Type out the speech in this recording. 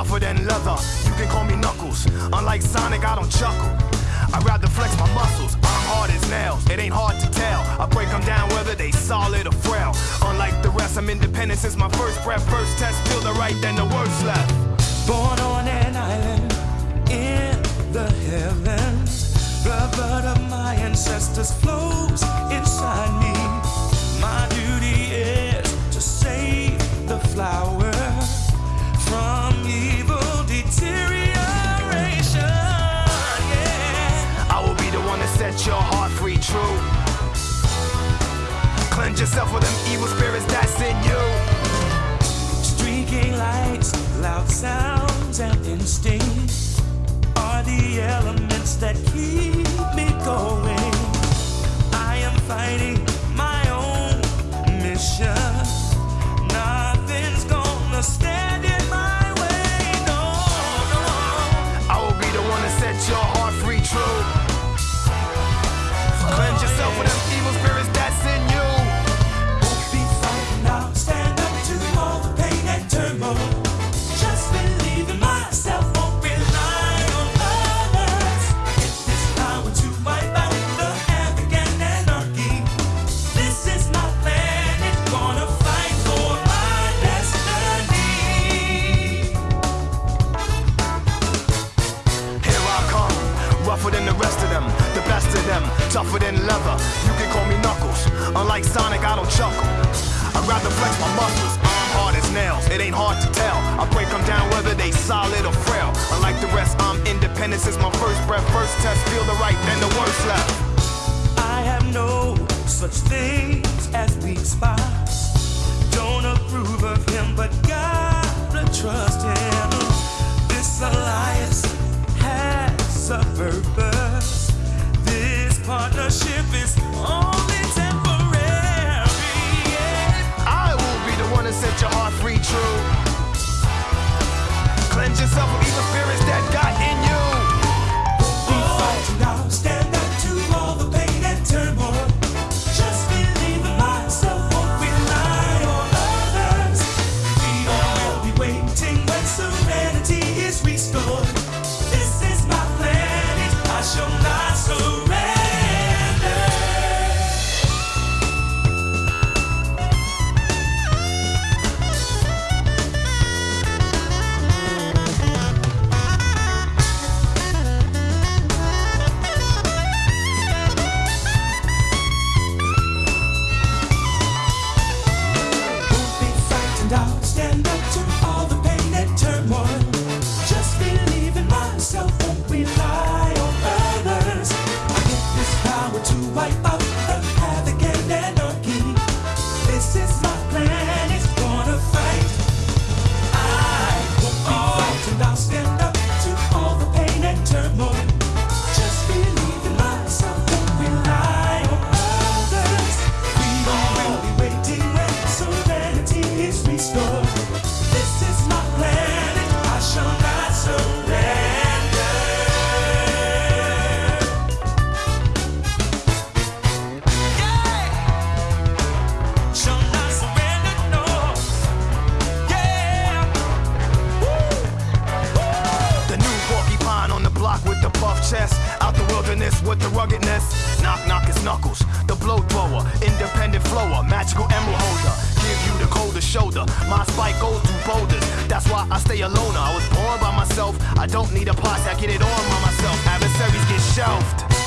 tougher than leather. You can call me Knuckles. Unlike Sonic, I don't chuckle. I'd rather flex my muscles. I'm hard as nails. It ain't hard to tell. I break them down whether they solid or frail. Unlike the rest, I'm independent since my first breath. First test, feel the right, then the worst left. Born on an island set your heart free, true. Cleanse yourself with them evil spirits that's in you. Streaking lights, loud sounds, and instincts are the elements that keep me going. Rougher than the rest of them, the best of them, tougher than leather. You can call me Knuckles. Unlike Sonic, I don't chuckle. I'd rather flex my muscles. I'm hard as nails. It ain't hard to tell. I break them down whether they solid or frail. Unlike the rest, I'm independent since my first breath. First test, feel the right, then the worst left. Power to the. Out the wilderness with the ruggedness. Knock, knock, it's knuckles. The blow thrower, independent flower, magical emerald holder. Give you the coldest shoulder. My spike goes through boulders. That's why I stay alone. I was born by myself. I don't need a posse, I get it on by myself. Adversaries get shelved.